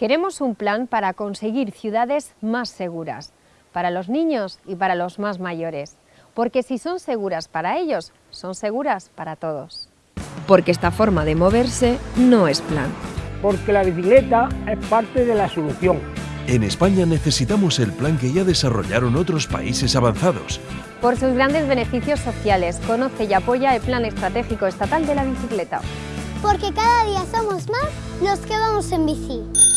Queremos un plan para conseguir ciudades más seguras, para los niños y para los más mayores, porque si son seguras para ellos, son seguras para todos. Porque esta forma de moverse no es plan. Porque la bicicleta es parte de la solución. En España necesitamos el plan que ya desarrollaron otros países avanzados. Por sus grandes beneficios sociales, conoce y apoya el Plan Estratégico Estatal de la Bicicleta. Porque cada día somos más los que vamos en bici.